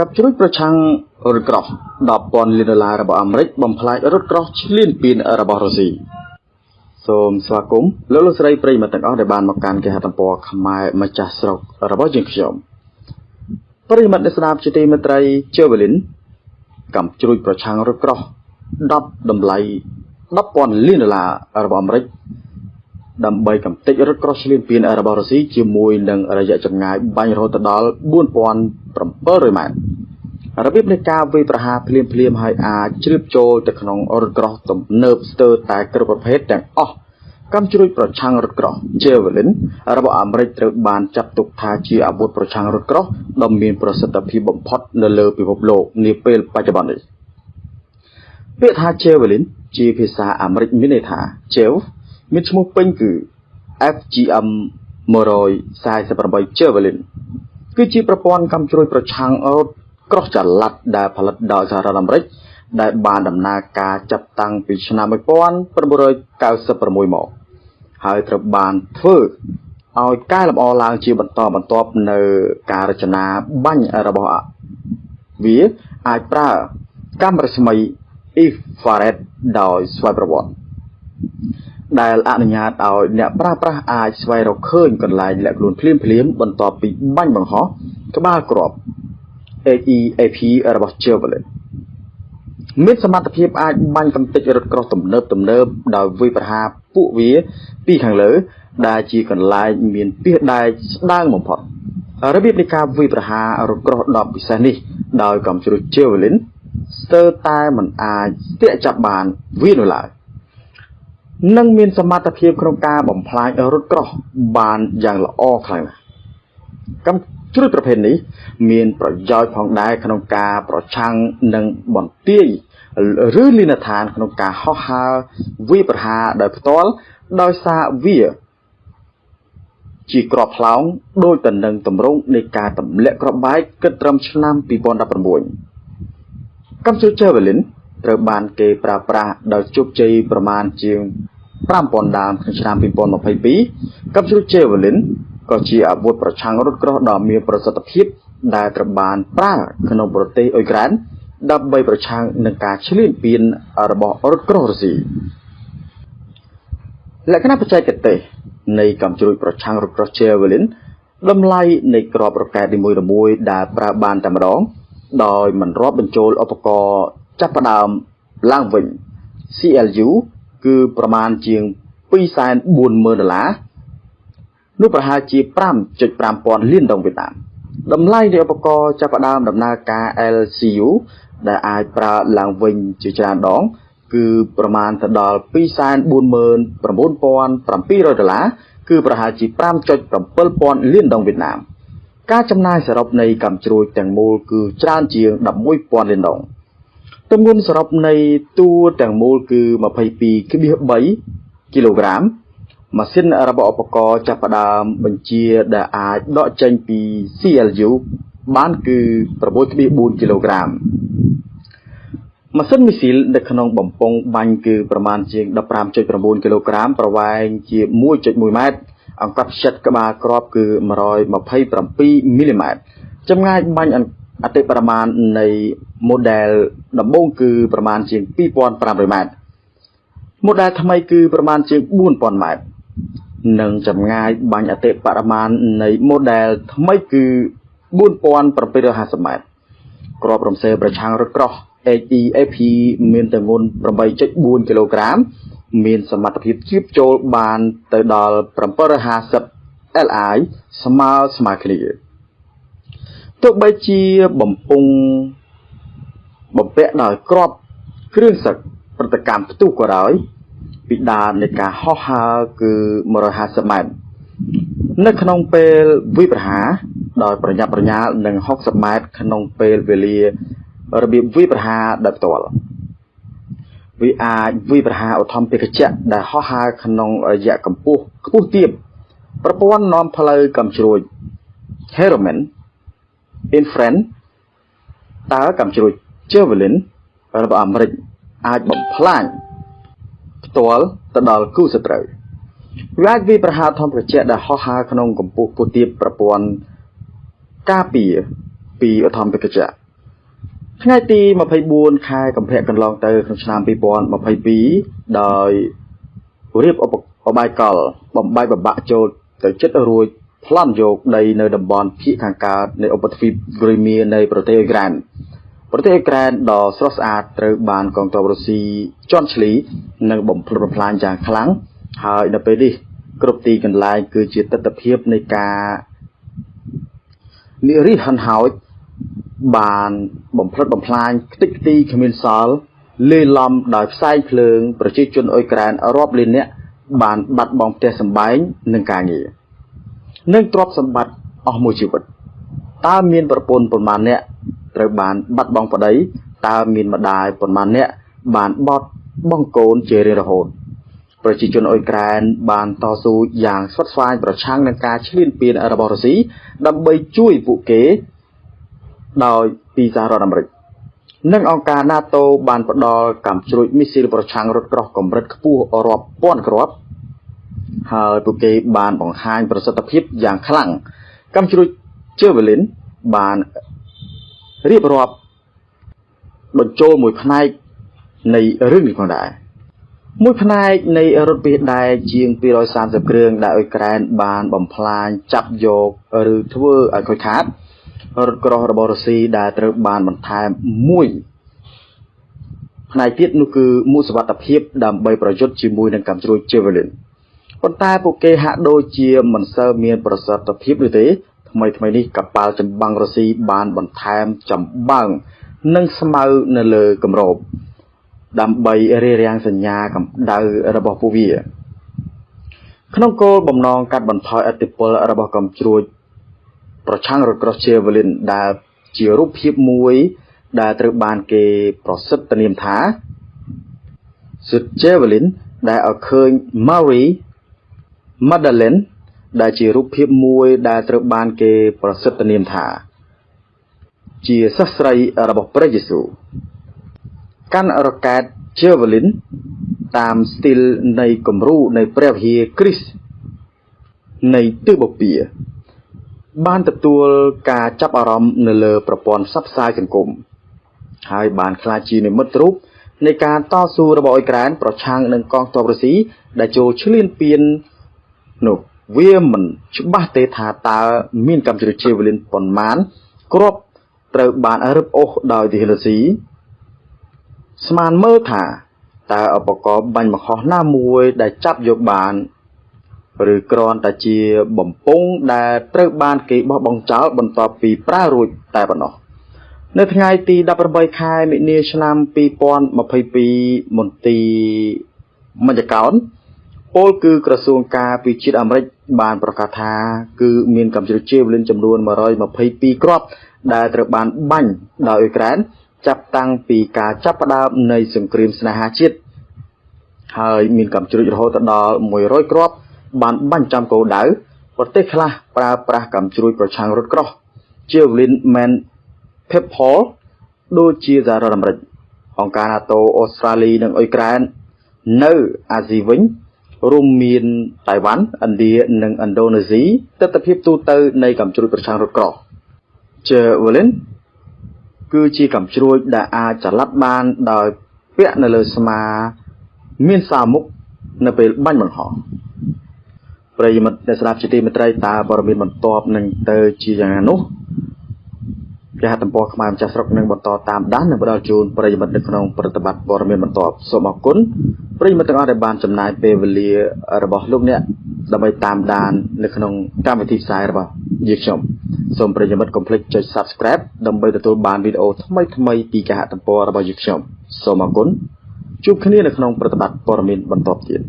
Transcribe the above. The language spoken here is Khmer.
កັບជ្រួចប្រឆាំងរថក្រោះ10,000លានដុល្លាររបស់អាមេរិកបំផ្លាញរថក្រោះឈ្លានពានរបស់រុស្ស៊ីសូមស្វាគមន៍លោកលោកស្រីប្រិយមិត្តទាំងអស់ដែលបានមកកាន់គេហទំព័រខ្មែរម្ចាស់ស្រុករបស់យើងខ្ញុំប្រិយមិត្តអ្នកស្ដាប់ជាទីមេត្រីជើវលិនកំជ្រួចប្រឆាំងរថក្រោះ10តម្លៃ10,000លានដុល្លាររបស់អាមេរិក ដើម្បីកំទេចរថក្រោះឈ្លានពានរបស់រុស្ស៊ីជាមួយនឹងរយៈចម្ងាយបាញ់រហូតដល់4700ម៉ែត្ររបៀបនៃការវាយប្រហារភ្លាមភ្លាមឲ្យអាចជ្រាបចូលទៅក្នុងរថក្រោះទំនើបស្ទើរតែគ្រប់ប្រភេទទាំងអស់កំជ្រួចប្រឆាំងរថក្រោះ Javelin របស់អាមេរិកត្រូវបានចាត់ទុកថាជាអាវុធប្រឆាំងរថក្រោះដ៏មានប្រសិទ្ធភាពបំផុតនៅលើពិភពលោកនាពេលបច្ចុប្បន្ននេះពាក្យថា Javelin ជាភាសាអាមេរិកមានន័យថា Jav មានឈ្មោះពេញគឺ FGM 148 Javelin គឺជាប្រព័ន្ធកំជ្រួចប្រឆាំងរថក្រោះចល័តដែលផលិតដោយសហរដ្ឋអាមេរិកដែលបានដំណើរការចាប់តាំងពីឆ្នាំ1996មកហើយត្រូវបានធ្វើឲ្យកែលម្អឡើងជាបន្តបន្ទាប់នៅការរចនាបាញ់របស់វាអាចប្រើកាំរស្មី infrared ដោយស្វ័យប្រវត្តិ ដែលអនុញ្ញាតឲ្យអ្នកប្រើប្រាស់អាចស្វែងរកឃើញកន្លែងលាក់ខ្លួនភ្លាមភ្លាមបន្ទាប់ពីបាញ់បង្ហោះក្បាលគ្រាប់ AEAP របស់ Chevrolet មានសមត្ថភាពអាចបាញ់កំទេចរថក្រោះទំនើបទំនើបដោយវាយប្រហារពួកវាពីខាងលើ ដែលជាកន្លែងមានពីសដែកស្ដើងបំផុតរបៀបនៃការវាយប្រហាររថក្រោះដ៏ពិសេសនេះដោយកំជ្រុះ Javelin ស្ទើរតែមិនអាចស្ទាក់ចាប់បានវានោះឡើយ និងមានសមត្ថភាពក្នុងការបំផ្លាញរថក្រោះបានយ៉ាងល្អខ្លាំងណាស់កំជ្រួចប្រភេទនេះមានប្រយោជន៍ផងដែរក្នុងការប្រឆាំងនឹងបន្ទាយឬលីនដ្ឋានក្នុងការហោះហើរវាប្រហារដោយផ្ទាល់ដោយសារវាជាក្របផ្លោងដោយតនឹងតម្រង់នៃការទម្លាក់ក្របបែកគិតត្រឹមឆ្នាំ2019កំជុល Javelin ត្រូវបានគេប្រើប្រាស់ដោយជោគជ័យប្រមាណជាង5000ដើមក្នុងឆ្នាំ2022កំជុល Javelin ក៏ជាអាវុធប្រឆាំងរថក្រោះដ៏មានប្រសិទ្ធភាពដែលត្រូវបានប្រើក្នុងប្រទេសអ៊ុយក្រែនដើម្បីប្រឆាំងនឹងការឈ្លានពានរបស់រថក្រោះរុស្ស៊ីលក្ខណៈបច្ចេកទេសនៃកំជ្រួចប្រឆាំងរថក្រោះ Javelin តម្លៃនៃក្របរ៉ុកែតនីមួយៗដែលប្រើបានតែម្ដងដោយមិនរាប់បញ្ចូលឧបករណ៍ ចាប់ផ្ដើមឡើងវិញ CLU គឺប្រមាណជាង240,000ដុល្លារនោះប្រហែលជា5.5ពាន់លានដុល្លារវៀតណាមតម្លៃនៃឧបករណ៍ចាប់ផ្ដើមដំណើរការ LCU ដែលអាចប្រើឡើងវិញជាច្រើនដង គឺប្រមាណទៅដល់249,700ដុល្លារគឺប្រហែលជា5.7ពាន់លានដុល្លារវៀតណាមការចំណាយសរុបនៃកម្មជ្រួចទាំងមូលគឺច្រើនជាង11,000លានដុល្លារ ទម្ងន់សរុបនៃតួទាំងមូលគឺ22.3គីឡូក្រាមម៉ាស៊ីនរបស់ឧបករណ៍ចាប់ផ្ដើមបញ្ជាដែលអាចដកចេញពី CLU បានគឺ6.4គីឡូក្រាមម៉ាស៊ីនមីស៊ីលនៅក្នុងបំពង់បាញ់គឺប្រមាណជាង15.9គីឡូក្រាមប្រវែងជា1.1ម៉ែត្រអង្កត់ផ្ចិតក្បាលគ្រាប់គឺ127មីលីម៉ែត្រចម្ងាយបាញ់អ តិបរមាណនៃ model ដំបូងគឺប្រមាណជាង2500ម៉ែត្រ model ថ្មីគឺប្រមាណជាង4000ម៉ែត្រនិងចម្ងាយបាញ់អតិបរមាណនៃ model ថ្មីគឺ4750ម៉ែត្រក្របរំសេប្រឆាំងរថក្រោះ HEAP មានទម្ងន់8.4គីឡូក្រាម មានសមត្ថភាពជ្រាបចូលបានទៅដល់750 Li ស្មើស្មើគ្នា ទោះបីជាបំពង់បំពាក់ដោយក្របគ្រឿងសឹកប្រតិកម្មផ្ទុះក៏ដោយពីដាននៃការហោះហើរគឺ150ម៉ែត្រនៅក្នុងពេលវិប្រហាដោយប្រញាប់ប្រញាល់នឹង60ម៉ែត្រក្នុងពេលវេលារបៀបវិប្រហាដោយផ្ទាល់វាអាចវិប្រហាឧទ្ធម្ភាគចៈដែលហោះហើរក្នុងរយៈកម្ពស់ខ្ពស់ទាបប្រព័ន្ធនាំផ្លូវកំជ្រួច Heroman Infrared តើកំជ្រួច Javelin របស់អាមេរិកអាចបំផ្លាញផ្ទាល់ទៅដល់គូសត្រូវវាអាចវាប្រហារធម្មជាតិដែលហោះហើរក្នុងកម្ពស់ពុះទាបប្រព័ន្ធការពារពីអធម្មពិកចៈថ្ងៃទី24ខែកុម្ភៈកន្លងទៅក្នុងឆ្នាំ2022ដោយរៀបឧបឧបាយកលបំបីបបាក់ចូលទៅចិត្តរួច ប្លន់យកដីនៅតំបន់ភៀកខាងកើតនៃឧបទ្វីបគ្រីមៀនៃប្រទេសអ៊ុយក្រែនប្រទេសអ៊ុយក្រែនដ៏ស្រស់ស្អាតត្រូវបានកងទ័ពរុស្ស៊ីជន់ឈ្លីនិងបំផ្លិចបំផ្លាញយ៉ាងខ្លាំងហើយនៅពេលនេះគ្រប់ទីកន្លែងគឺជាទស្សនវិជ្ជានៃការនិរិះហិនហោចបានបំផ្លិចបំផ្លាញខ្ទេចខ្ទីគ្មានសល់លេឡំដោយផ្សែងភ្លើងប្រជាជនអ៊ុយក្រែនរាប់លាននាក់បានបាត់បង់ផ្ទះសម្បែងនិងការងារ និងទ្រព្យសម្បត្តិអស់មួយជីវិតតើមានប្រពន្ធប៉ុន្មានអ្នកត្រូវបានបាត់បង់ប្តីតើមានម្ដាយប៉ុន្មានអ្នកបានបត់បង់កូនជារៀងរហូតប្រជាជនអ៊ុយក្រែនបានតស៊ូយ៉ាងស្វិតស្វាញប្រឆាំងនឹងការឈ្លានពានរបស់រុស្ស៊ីដើម្បីជួយពួកគេដោយពីសហរដ្ឋអាមេរិកនិងអង្គការ NATO បានផ្ដល់កាំជ្រួចមីស៊ីលប្រឆាំងរថក្រោះកម្រិតខ្ពស់រាប់ពាន់គ្រាប់ ហើយពួកគេបានបង្ហាញប្រសិទ្ធភាពយ៉ាងខ្លាំងកាំជ្រួច Javelin បានរៀបរាប់បញ្ចូលមួយផ្នែកនៃរឿងនេះផងដែរមួយផ្នែកនៃរថពាសដែកជាង230គ្រឿងដែលអ៊ុយក្រែនបានបំផ្លាញចាប់យកឬធ្វើឲ្យខូចខាតរថក្រោះរបស់រុស្ស៊ីដែលត្រូវបានបន្ថែមមួយផ្នែកទៀតនោះគឺមូសវត្ថភាពដើម្បីប្រយុទ្ធជាមួយនឹងកាំជ្រួច Javelin ប៉ុន្តែពួកគេហាក់ដូចជាមិនសូវមានប្រសិទ្ធភាពនោះទេថ្មីថ្មីនេះកប៉ាល់ចម្បាំងរុស្ស៊ីបានបន្ថែមចម្បាំងនិងស្មៅនៅលើគម្រប ដើម្បីរារាំងសញ្ញាកម្ដៅរបស់ពួកវា ក្នុងគោលបំណងកាត់បន្ថយអតិពលរបស់កំជ្រួចប្រឆាំងរថក្រោះ Javelin ដែលជារូបភាពមួយ ដែលត្រូវបានគេប្រសិទ្ធនាមថា Sud Javelin ដែលឲ្យឃើញ Marie Magdalene ដែលជារូបភាពមួយដែលត្រូវបានគេប្រសិទ្ធនាមថា ជាសិស្សស្រីរបស់ព្រះយេស៊ូវកាន់រ៉ុកែត Javelin តាមស្ទីលនៃគំរូនៃព្រះវិហារគ្រីស្ទនៃទិសបូព៌ាបានទទួលការចាប់អារម្មណ៍នៅលើប្រព័ន្ធផ្សព្វផ្សាយសង្គមហើយបានក្លាយជានិមិត្តរូបនៃការតស៊ូរបស់អ៊ុយក្រែនប្រឆាំងនឹងកងទ័ពរុស្ស៊ីដែលចូលឈ្លានពាន នោះវាមិនច្បាស់ទេថាតើមានកម្មជ្រួចជាវលិនប៉ុន្មានគ្រាប់ត្រូវបានរឹបអូសដោយទីរុស្ស៊ីស្មានមើលថាតើឧបករណ៍បាញ់បង្ហោះណាមួយដែលចាប់យកបានឬគ្រាន់តែជាបំពង់ដែលត្រូវបានគេបោះបង់ចោលបន្ទាប់ពីប្រើរួចតែប៉ុណ្ណោះនៅថ្ងៃទី18ខែមិនិនាឆ្នាំ2022មន្ទីរមជ្ឈកោន ពលគឺក្រសួងការពារជាតិអាមេរិកបានប្រកាសថា គឺមានកម្ពុជាជាវលិនចំនួន122គ្រាប់ដែលត្រូវបានបាញ់ដោយអ៊ុយក្រែនចាប់តាំងពីការចាប់ផ្ដើមនៃសង្គ្រាមស្នេហាជាតិហើយមានកម្ពុជារហូតដល់100គ្រាប់បានបាញ់ចំគោលដៅប្រទេសខ្លះប្រើប្រាស់កំជ្រួចប្រឆាំងរថក្រោះ Javelin Man Pepper ដូចជាសហរដ្ឋអាមេរិកអង្គការ NATO អូស្ត្រាលីនិងអ៊ុយក្រែននៅអាស៊ីវិញ រួមមានតៃវ៉ាន់ឥណ្ឌានិងឥណ្ឌូនេស៊ីទស្សនវិជ្ជាទូទៅនៃកំជ្រួចប្រឆាំងរថក្រោះ Javelin គឺជាកំជ្រួចដែលអាចចល័តបានដោយពាក់នៅលើស្មា មានសាមុខនៅពេលបាញ់បង្ហោះប្រិយមិត្តអ្នកស្ដាប់ជាទីមេត្រីតើព័ត៌មានបន្ទាប់នឹងទៅជាយ៉ាងណានោះ គេហទំព័រខ្មែរម្ចាស់ស្រុកនឹងបន្តតាមដាននិងផ្ដល់ជូនប្រិយមិត្តនៅក្នុងប្រតិបត្តិព័ត៌មានបន្ទាប់សូមអរគុណប្រិយមិត្តទាំងអស់ដែលបានចំណាយពេលវេលារបស់លោកអ្នកដើម្បីតាមដាននៅក្នុងកម្មវិធីផ្សាយរបស់យើងខ្ញុំសូមប្រិយមិត្តកុំភ្លេចចុច Subscribe ដើម្បីទទួលបានវីដេអូថ្មីៗពីគេហទំព័ររបស់យើងខ្ញុំសូមអរគុណជួបគ្នានៅក្នុងប្រតិបត្តិព័ត៌មានបន្តទៀត